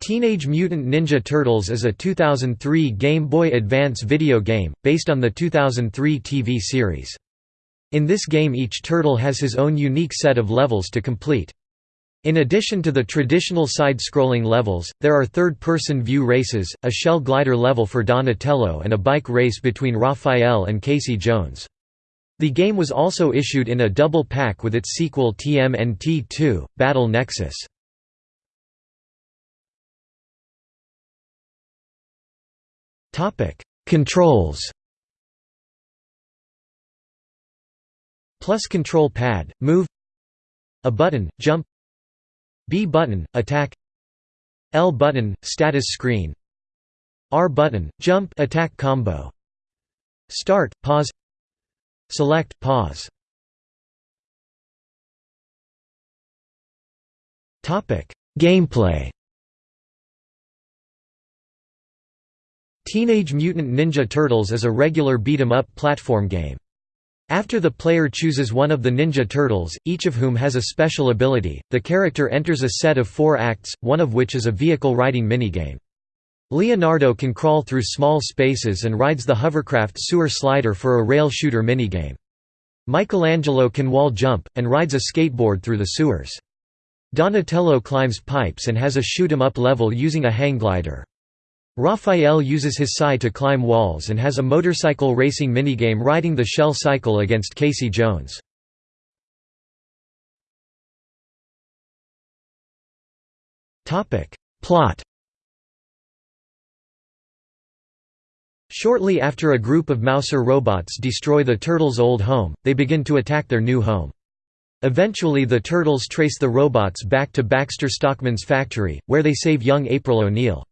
Teenage Mutant Ninja Turtles is a 2003 Game Boy Advance video game, based on the 2003 TV series. In this game each turtle has his own unique set of levels to complete. In addition to the traditional side-scrolling levels, there are third-person view races, a shell glider level for Donatello and a bike race between Raphael and Casey Jones. The game was also issued in a double pack with its sequel TMNT 2, Battle Nexus. Topic: Controls. Plus control pad, move. A button, jump. B button, attack. L button, status screen. R button, jump attack combo. Start, pause. Select, pause. Topic: Gameplay. Teenage Mutant Ninja Turtles is a regular beat-em-up platform game. After the player chooses one of the Ninja Turtles, each of whom has a special ability, the character enters a set of four acts, one of which is a vehicle riding minigame. Leonardo can crawl through small spaces and rides the hovercraft sewer slider for a rail shooter minigame. Michelangelo can wall jump, and rides a skateboard through the sewers. Donatello climbs pipes and has a shoot 'em up level using a hang glider. Raphael uses his sai to climb walls and has a motorcycle racing minigame riding the shell cycle against Casey Jones. Plot Shortly after a group of Mouser robots destroy the Turtles' old home, they begin to attack their new home. Eventually the Turtles trace the robots back to Baxter Stockman's factory, where they save young April O'Neil.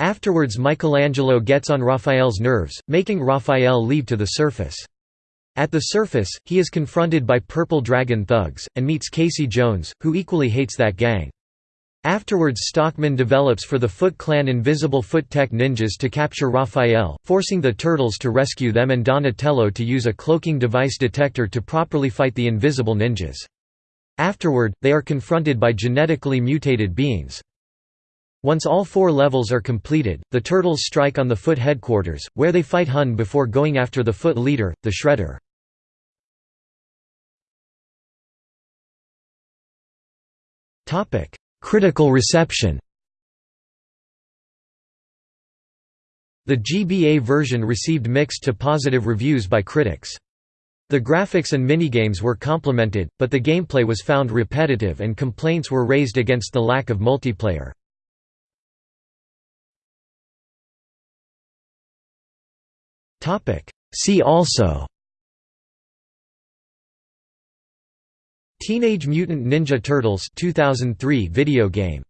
Afterwards Michelangelo gets on Raphael's nerves, making Raphael leave to the surface. At the surface, he is confronted by Purple Dragon thugs, and meets Casey Jones, who equally hates that gang. Afterwards Stockman develops for the Foot Clan invisible foot tech ninjas to capture Raphael, forcing the Turtles to rescue them and Donatello to use a cloaking device detector to properly fight the invisible ninjas. Afterward, they are confronted by genetically mutated beings. Once all four levels are completed, the Turtles strike on the Foot headquarters, where they fight Hun before going after the Foot leader, the Shredder. Critical reception The GBA version received mixed to positive reviews by critics. The graphics and minigames were complimented, but the gameplay was found repetitive and complaints were raised against the lack of multiplayer. See also Teenage Mutant Ninja Turtles 2003 video game